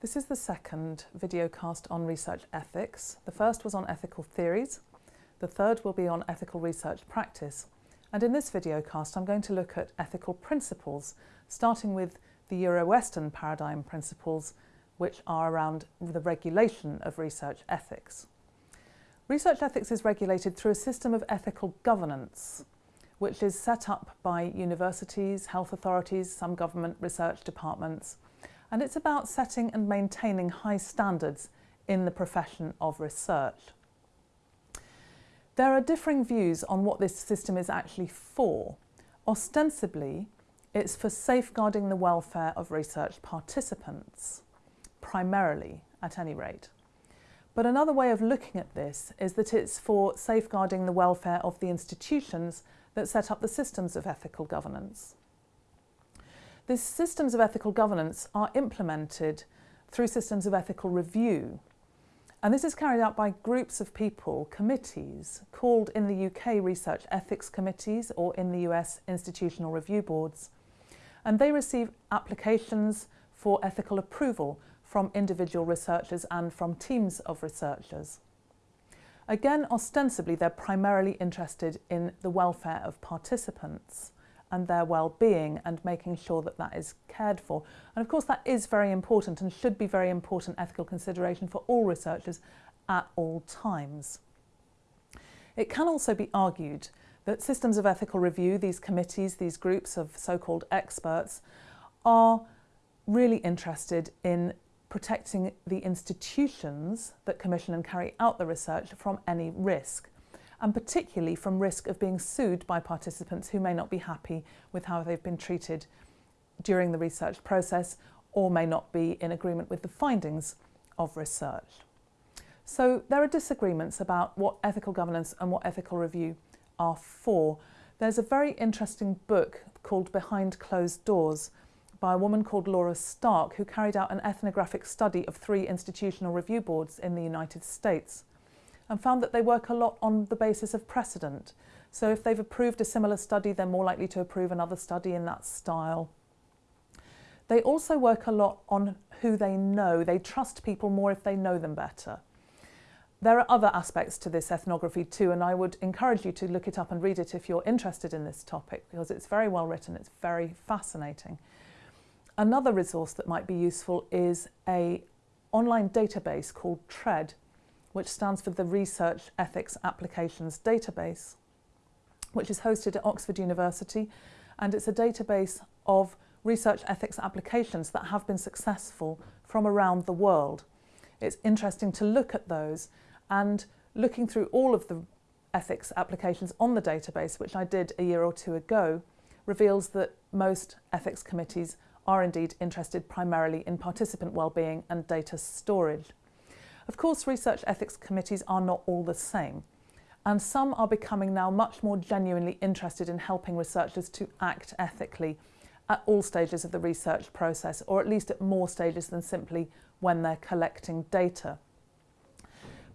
This is the second videocast on research ethics. The first was on ethical theories. The third will be on ethical research practice. And in this videocast, I'm going to look at ethical principles, starting with the Euro-Western paradigm principles, which are around the regulation of research ethics. Research ethics is regulated through a system of ethical governance, which is set up by universities, health authorities, some government research departments, and it's about setting and maintaining high standards in the profession of research. There are differing views on what this system is actually for. Ostensibly, it's for safeguarding the welfare of research participants, primarily, at any rate. But another way of looking at this is that it's for safeguarding the welfare of the institutions that set up the systems of ethical governance. These systems of ethical governance are implemented through systems of ethical review. And this is carried out by groups of people, committees, called in the UK Research Ethics Committees or in the US Institutional Review Boards. And they receive applications for ethical approval from individual researchers and from teams of researchers. Again, ostensibly, they're primarily interested in the welfare of participants and their well-being and making sure that that is cared for. And of course that is very important and should be very important ethical consideration for all researchers at all times. It can also be argued that systems of ethical review, these committees, these groups of so-called experts, are really interested in protecting the institutions that commission and carry out the research from any risk and particularly from risk of being sued by participants who may not be happy with how they've been treated during the research process or may not be in agreement with the findings of research. So there are disagreements about what ethical governance and what ethical review are for. There's a very interesting book called Behind Closed Doors by a woman called Laura Stark who carried out an ethnographic study of three institutional review boards in the United States and found that they work a lot on the basis of precedent. So if they've approved a similar study, they're more likely to approve another study in that style. They also work a lot on who they know. They trust people more if they know them better. There are other aspects to this ethnography too, and I would encourage you to look it up and read it if you're interested in this topic, because it's very well written, it's very fascinating. Another resource that might be useful is a online database called TREAD, which stands for the Research Ethics Applications Database, which is hosted at Oxford University, and it's a database of research ethics applications that have been successful from around the world. It's interesting to look at those and looking through all of the ethics applications on the database, which I did a year or two ago, reveals that most ethics committees are indeed interested primarily in participant well-being and data storage. Of course, research ethics committees are not all the same, and some are becoming now much more genuinely interested in helping researchers to act ethically at all stages of the research process, or at least at more stages than simply when they're collecting data.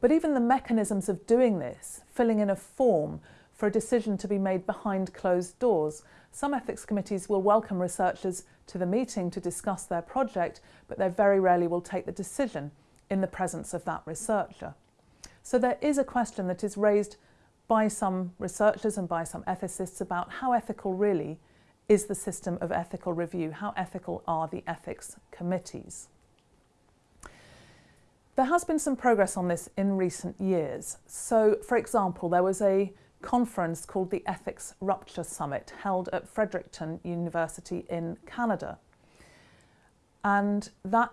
But even the mechanisms of doing this, filling in a form for a decision to be made behind closed doors, some ethics committees will welcome researchers to the meeting to discuss their project, but they very rarely will take the decision in the presence of that researcher. So there is a question that is raised by some researchers and by some ethicists about how ethical really is the system of ethical review, how ethical are the ethics committees. There has been some progress on this in recent years. So, for example, there was a conference called the Ethics Rupture Summit held at Fredericton University in Canada. And that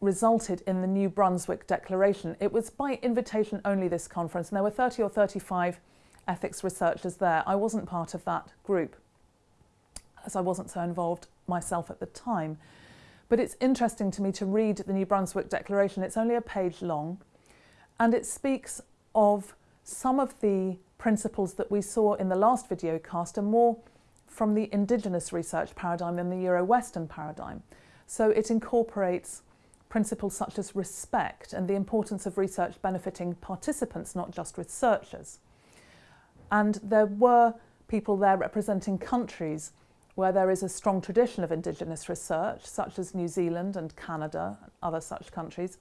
resulted in the New Brunswick Declaration. It was by invitation only this conference and there were 30 or 35 ethics researchers there. I wasn't part of that group as I wasn't so involved myself at the time. But it's interesting to me to read the New Brunswick Declaration. It's only a page long and it speaks of some of the principles that we saw in the last video cast are more from the indigenous research paradigm than the Euro-Western paradigm. So it incorporates principles such as respect and the importance of research benefiting participants, not just researchers. And there were people there representing countries where there is a strong tradition of Indigenous research, such as New Zealand and Canada and other such countries.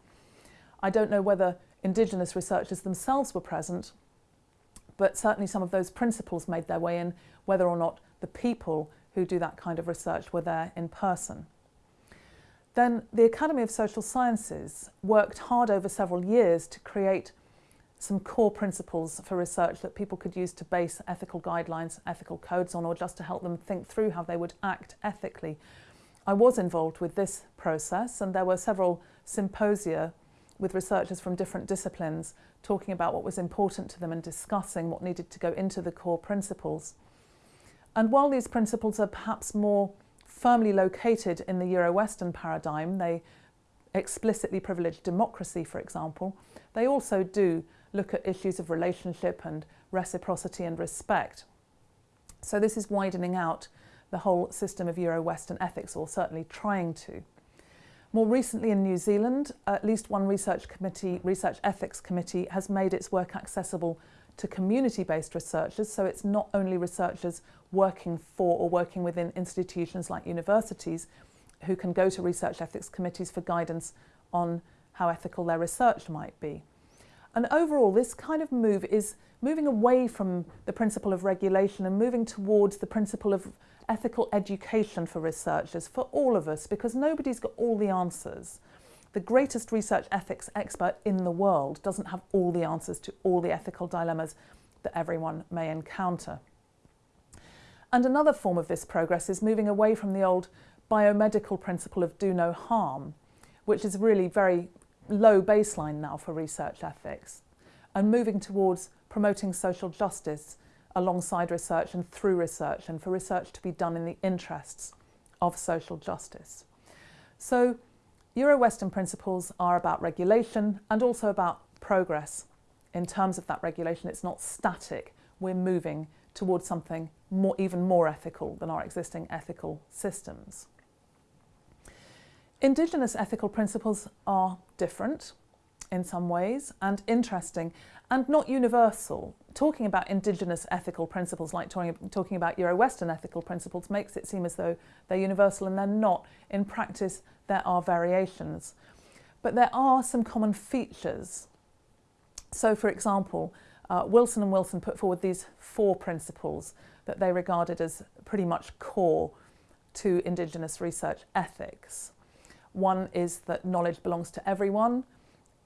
I don't know whether Indigenous researchers themselves were present, but certainly some of those principles made their way in, whether or not the people who do that kind of research were there in person. Then the Academy of Social Sciences worked hard over several years to create some core principles for research that people could use to base ethical guidelines, ethical codes on, or just to help them think through how they would act ethically. I was involved with this process, and there were several symposia with researchers from different disciplines talking about what was important to them and discussing what needed to go into the core principles. And while these principles are perhaps more firmly located in the Euro-Western paradigm, they explicitly privilege democracy, for example, they also do look at issues of relationship and reciprocity and respect. So this is widening out the whole system of Euro-Western ethics, or certainly trying to. More recently in New Zealand, at least one research committee, research ethics committee, has made its work accessible to community-based researchers, so it's not only researchers working for or working within institutions like universities who can go to research ethics committees for guidance on how ethical their research might be. And overall, this kind of move is moving away from the principle of regulation and moving towards the principle of ethical education for researchers, for all of us, because nobody's got all the answers. The greatest research ethics expert in the world doesn't have all the answers to all the ethical dilemmas that everyone may encounter. And another form of this progress is moving away from the old biomedical principle of do no harm, which is really very low baseline now for research ethics, and moving towards promoting social justice alongside research and through research, and for research to be done in the interests of social justice. So Euro-Western principles are about regulation and also about progress. In terms of that regulation, it's not static. We're moving towards something more, even more ethical than our existing ethical systems. Indigenous ethical principles are different in some ways and interesting and not universal. Talking about indigenous ethical principles, like talking, about Euro-Western ethical principles, makes it seem as though they're universal and they're not. In practice, there are variations. But there are some common features. So, for example, uh, Wilson and Wilson put forward these four principles that they regarded as pretty much core to Indigenous research ethics. One is that knowledge belongs to everyone.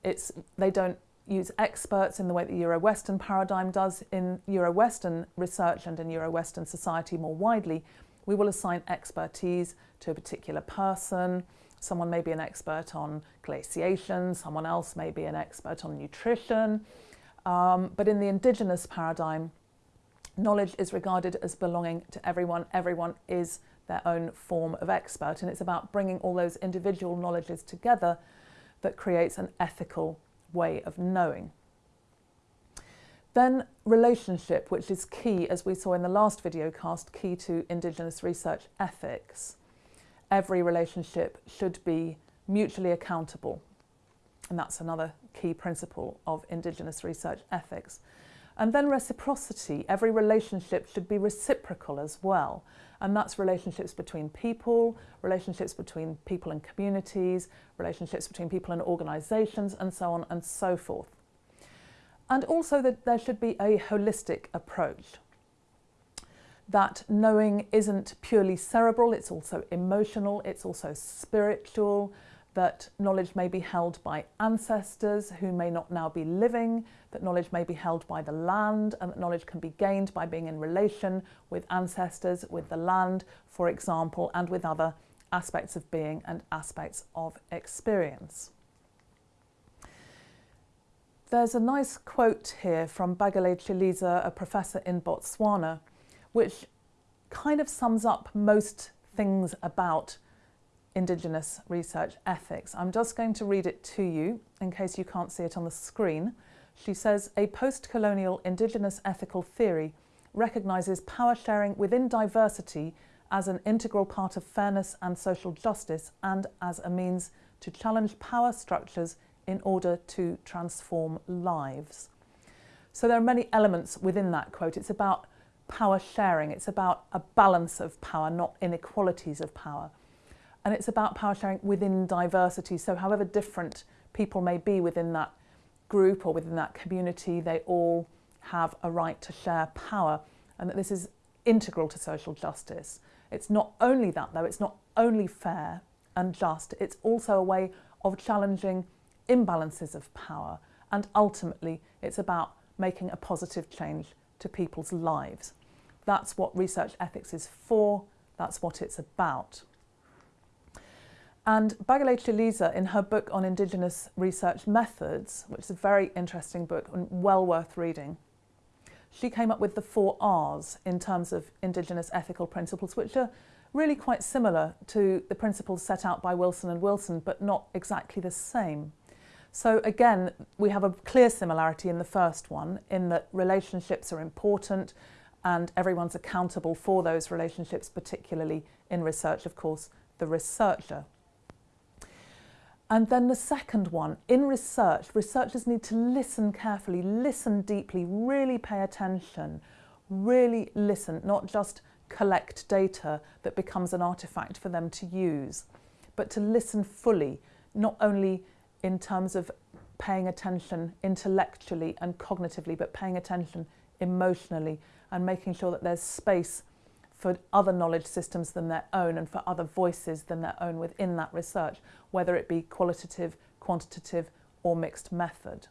It's, they don't use experts in the way the Euro-Western paradigm does. In Euro-Western research and in Euro-Western society more widely, we will assign expertise to a particular person. Someone may be an expert on glaciation, someone else may be an expert on nutrition. Um, but in the Indigenous paradigm, knowledge is regarded as belonging to everyone. Everyone is their own form of expert. And it's about bringing all those individual knowledges together that creates an ethical way of knowing. Then relationship, which is key, as we saw in the last video cast, key to Indigenous research ethics. Every relationship should be mutually accountable. And that's another key principle of Indigenous research ethics. And then reciprocity. Every relationship should be reciprocal as well. And that's relationships between people, relationships between people and communities, relationships between people and organisations, and so on and so forth. And also that there should be a holistic approach. That knowing isn't purely cerebral, it's also emotional, it's also spiritual, that knowledge may be held by ancestors who may not now be living, that knowledge may be held by the land, and that knowledge can be gained by being in relation with ancestors, with the land, for example, and with other aspects of being and aspects of experience. There's a nice quote here from Bagele Chilisa, a professor in Botswana, which kind of sums up most things about Indigenous research ethics. I'm just going to read it to you in case you can't see it on the screen. She says, a post-colonial Indigenous ethical theory recognises power sharing within diversity as an integral part of fairness and social justice and as a means to challenge power structures in order to transform lives. So there are many elements within that quote. It's about power sharing. It's about a balance of power, not inequalities of power. And it's about power sharing within diversity. So, however different people may be within that group or within that community, they all have a right to share power. And that this is integral to social justice. It's not only that, though, it's not only fair and just, it's also a way of challenging imbalances of power. And ultimately, it's about making a positive change to people's lives. That's what research ethics is for, that's what it's about. And Bagele Chilisa, in her book on Indigenous research methods, which is a very interesting book and well worth reading, she came up with the four R's in terms of Indigenous ethical principles, which are really quite similar to the principles set out by Wilson and Wilson, but not exactly the same. So again, we have a clear similarity in the first one, in that relationships are important and everyone's accountable for those relationships, particularly in research, of course, the researcher. And then the second one, in research, researchers need to listen carefully, listen deeply, really pay attention, really listen, not just collect data that becomes an artifact for them to use, but to listen fully, not only in terms of paying attention intellectually and cognitively, but paying attention emotionally and making sure that there's space for other knowledge systems than their own and for other voices than their own within that research, whether it be qualitative, quantitative, or mixed method.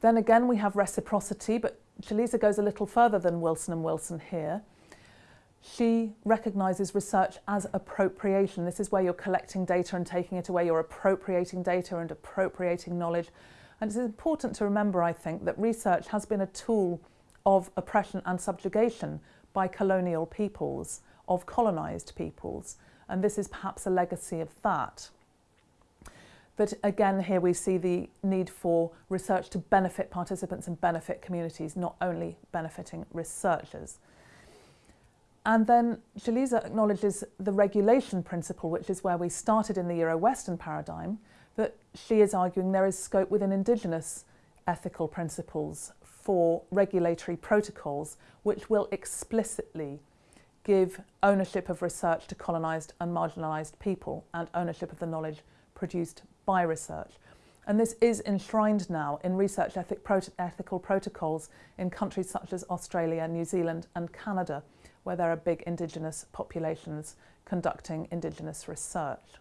Then again, we have reciprocity, but Chilisa goes a little further than Wilson and Wilson here. She recognises research as appropriation. This is where you're collecting data and taking it away, you're appropriating data and appropriating knowledge. And it's important to remember, I think, that research has been a tool of oppression and subjugation by colonial peoples, of colonised peoples, and this is perhaps a legacy of that. But again, here we see the need for research to benefit participants and benefit communities, not only benefiting researchers. And then Chilisa acknowledges the regulation principle, which is where we started in the Euro-Western paradigm, that she is arguing there is scope within Indigenous ethical principles for regulatory protocols which will explicitly give ownership of research to colonised and marginalised people and ownership of the knowledge produced by research. And this is enshrined now in research ethic prot ethical protocols in countries such as Australia, New Zealand and Canada, where there are big Indigenous populations conducting Indigenous research.